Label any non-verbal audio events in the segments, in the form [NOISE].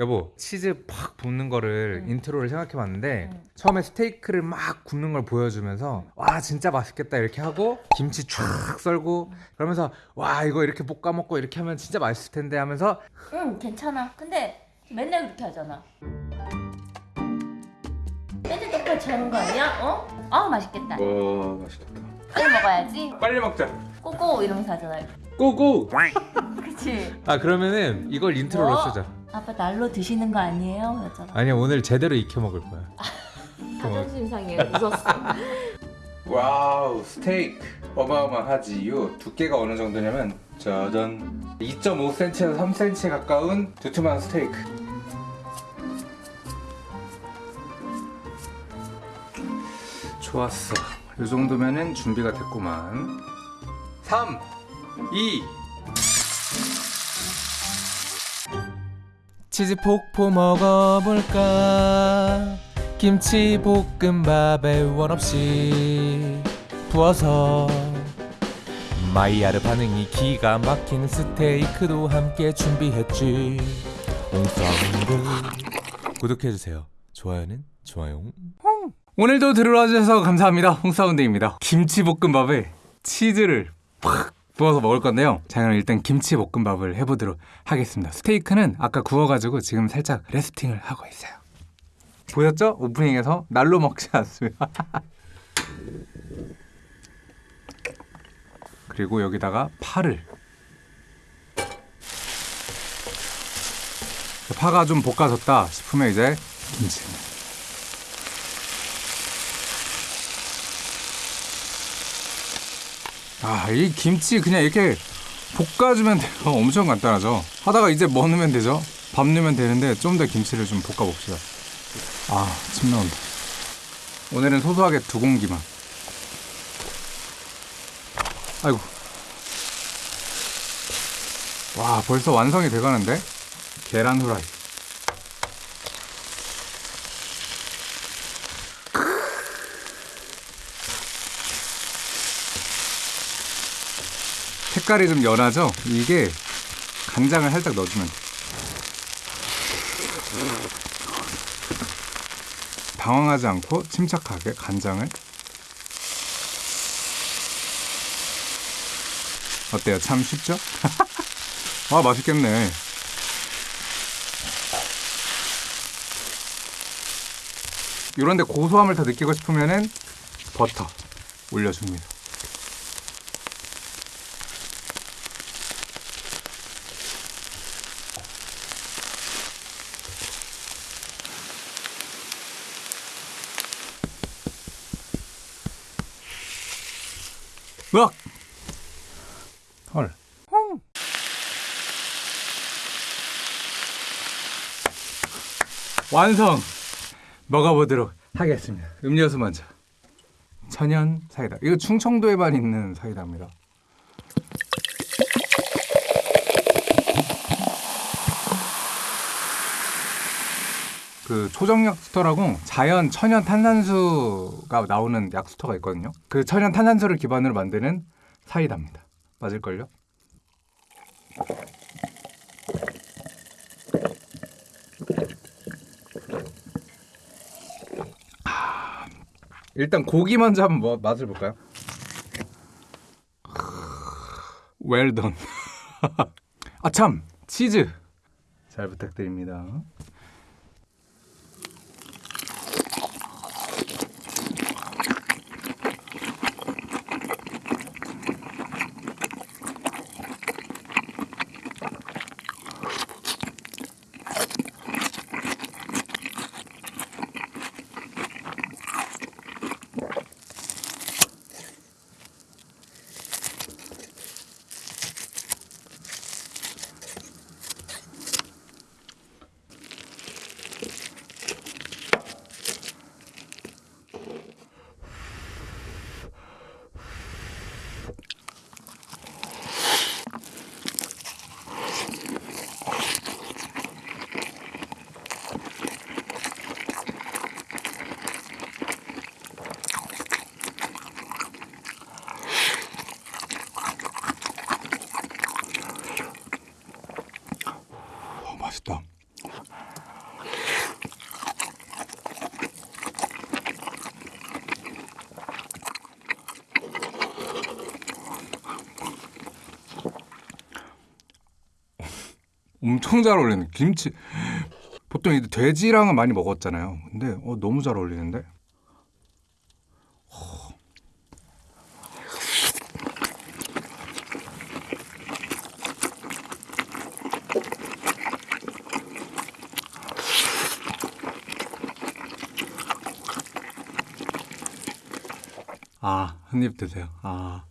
여보 치즈 팍 볶는 거를 응. intro를 생각해봤는데 응. 처음에 스테이크를 막 굽는 걸 보여주면서 와 진짜 맛있겠다 이렇게 하고 김치 쫙 썰고 그러면서 와 이거 이렇게 볶아 먹고 이렇게 하면 진짜 맛있을 텐데 하면서 응 괜찮아 근데 맨날 그렇게 하잖아 맨날 똑같이 하는 거 아니야? 어? 아 맛있겠다 와 맛있겠다 빨리 먹어야지 빨리 먹자 go go 이러면서 하잖아요 go go [LAUGHS] 그치? 아 그러면은 이걸 intro로 뭐? 쓰자 아빠 날로 드시는 거 아니에요? 그랬잖아. 아니야 오늘 제대로 익혀 먹을 거야. [LAUGHS] 자존심 상해 웃었어. [LAUGHS] wow 스테이크. 어마어마하지요 두께가 어느 정도냐면 짜잔 2.5cm에서 3cm 가까운 두툼한 스테이크. 좋았어. 이 정도면은 준비가 됐구만. 3 2 치즈 폭포 먹어볼까? 김치 볶음밥에 원 없이 부어서 마이야르 반응이 기가 막히는 스테이크도 함께 준비했지. 옹성들 구독해주세요. 좋아요는 좋아요. 오늘도 들어와주셔서 감사합니다. 홍사운드입니다. 김치볶음밥에 치즈를 팍 부어서 먹을 건데요. 자 그럼 일단 김치 볶음밥을 해보도록 하겠습니다. 스테이크는 아까 구워가지고 지금 살짝 레스팅을 하고 있어요. 보였죠? 오프닝에서 날로 먹지 않습니다 [LAUGHS] 그리고 여기다가 파를. 파가 좀 볶아졌다 싶으면 이제 김치 아, 이 김치 그냥 이렇게 볶아주면 돼요. [LAUGHS] 엄청 간단하죠. 하다가 이제 뭐 넣으면 되죠? 밥 넣으면 되는데 좀 더 김치를 좀 볶아봅시다. 아, 침 나온다. 오늘은 소소하게 두 공기만. 아이고. 와, 벌써 완성이 돼가는데? 계란 후라이. 색깔이 좀 연하죠? 이게 간장을 살짝 넣어주면 돼. 당황하지 않고 침착하게 간장을 어때요? 참 쉽죠? [LAUGHS] 아 맛있겠네 이런데 고소함을 더 느끼고 싶으면은 버터 올려줍니다 으악! 헐. 완성! 먹어보도록 하겠습니다. 음료수 먼저. 천연 사이다. 이거 충청도에만 있는 사이다입니다. 그 초정 약 수터라고 자연 천연 탄산수가 나오는 약 수터가 있거든요. 그 천연 탄산수를 기반으로 만드는 사이다입니다. 맞을걸요? 아, 일단 고기 먼저 한번 뭐- 맛을 볼까요? Well done. [LAUGHS] 아참 치즈 잘 부탁드립니다. 엄청 잘 어울리네. 김치 보통 돼지랑은 많이 먹었잖아요. 근데 어, 너무 잘 어울리는데. 아, 한 입 드세요. 아.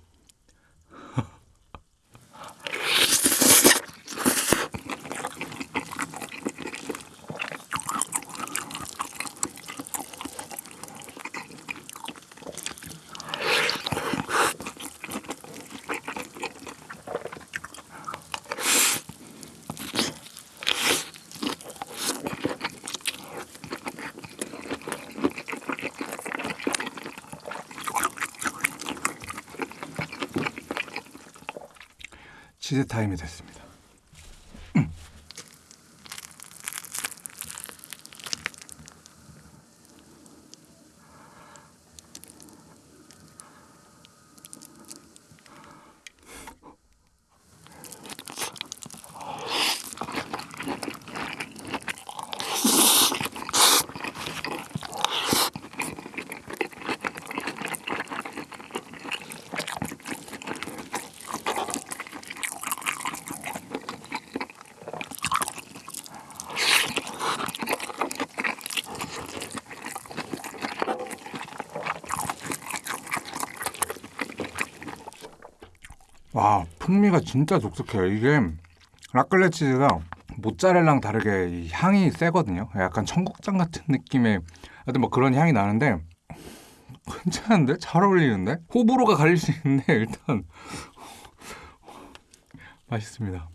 치즈 타임이 됐습니다. 와 풍미가 진짜 독특해요. 이게 라클레 치즈가 모짜렐라랑 다르게 이 향이 세거든요. 약간 청국장 같은 느낌의 하여튼 뭐 그런 향이 나는데 괜찮은데 잘 어울리는데 호불호가 갈릴 수 있는데 일단 [LAUGHS] 맛있습니다.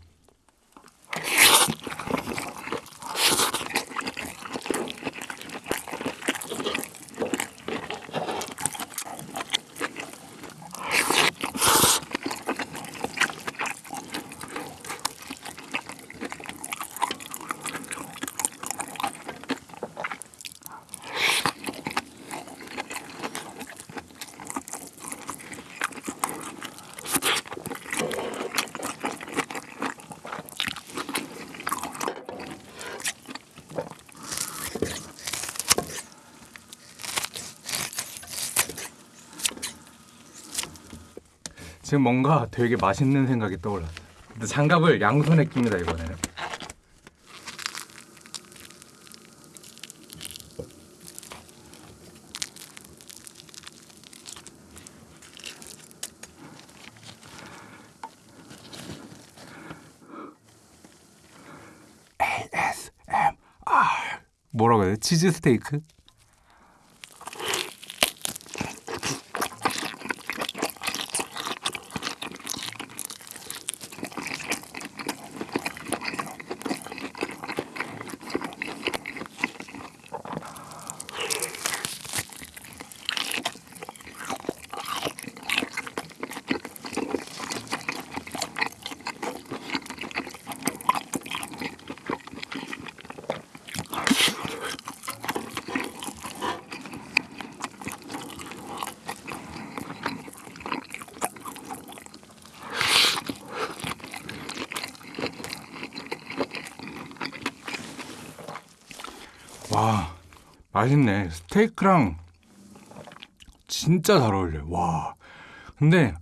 지금 뭔가 되게 맛있는 생각이 떠올랐어요. 장갑을 양손에 낍니다 이번에는. 뭐라고 해야 돼? 치즈 스테이크? 와 맛있네. 스테이크랑 진짜 잘 어울려 와 근데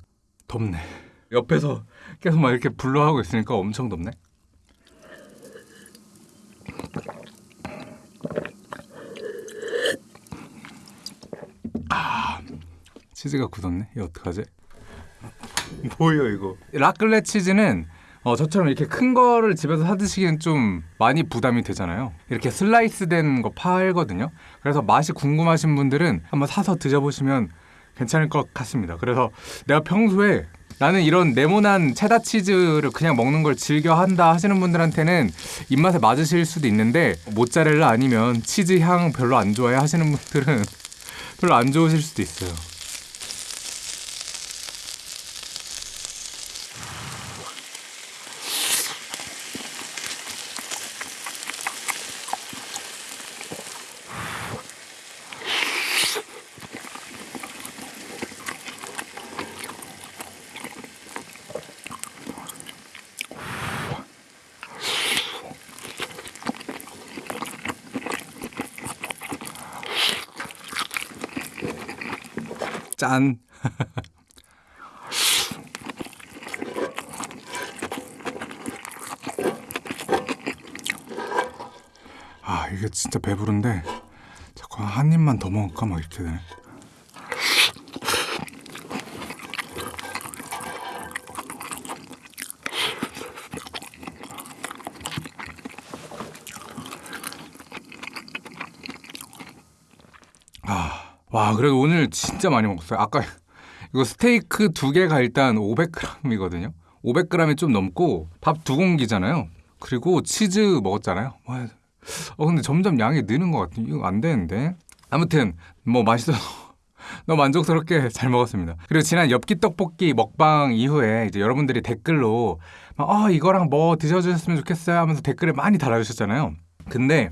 덥네. 옆에서 계속 막 이렇게 불러하고 있으니까 엄청 덥네. 아 치즈가 굳었네. 이거 어떡하지? 뭐예요 이거? 라클레 치즈는 어, 저처럼 이렇게 큰 거를 집에서 사 드시기엔 좀 많이 부담이 되잖아요. 이렇게 슬라이스 된 거 팔거든요. 그래서 맛이 궁금하신 분들은 한번 사서 드셔보시면 괜찮을 것 같습니다. 그래서 내가 평소에 나는 이런 네모난 체다 치즈를 그냥 먹는 걸 즐겨 한다 하시는 분들한테는 입맛에 맞으실 수도 있는데 모짜렐라 아니면 치즈 향 별로 안 좋아해 하시는 분들은 [LAUGHS] 별로 안 좋으실 수도 있어요. 짠. [LAUGHS] 아 이게 진짜 배부른데 자꾸 한 입만 더 먹을까 막 이렇게 되네. 아, 와 그래도 오늘 진짜 많이 먹었어요. 아까 이거 스테이크 두 개가 일단 500g이거든요. 500g이 좀 넘고 밥 두 공기잖아요. 그리고 치즈 먹었잖아요. 와, 어 근데 점점 양이 느는 것 같아. 이거 안 되는데. 아무튼 뭐 맛있어서 [LAUGHS] 너무 만족스럽게 잘 먹었습니다. 그리고 지난 엽기 떡볶이 먹방 이후에 이제 여러분들이 댓글로 막, 어 이거랑 뭐 드셔주셨으면 좋겠어요 하면서 댓글을 많이 달아주셨잖아요. 근데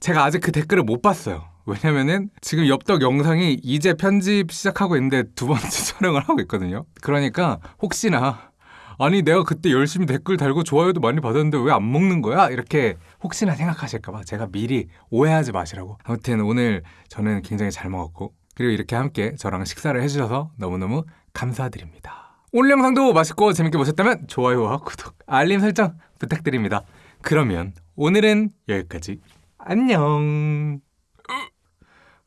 제가 아직 그 댓글을 못 봤어요. 왜냐면은 지금 엽떡 영상이 이제 편집 시작하고 있는데 두 번째 [LAUGHS] 촬영을 하고 있거든요. 그러니까 혹시나 아니 내가 그때 열심히 댓글 달고 좋아요도 많이 받았는데 왜 안 먹는 거야? 이렇게 혹시나 생각하실까봐 제가 미리 오해하지 마시라고. 아무튼 오늘 저는 굉장히 잘 먹었고 그리고 이렇게 함께 저랑 식사를 해주셔서 너무너무 감사드립니다. 오늘 영상도 맛있고 재밌게 보셨다면 좋아요와 구독, 알림 설정 부탁드립니다. 그러면 오늘은 여기까지. 안녕.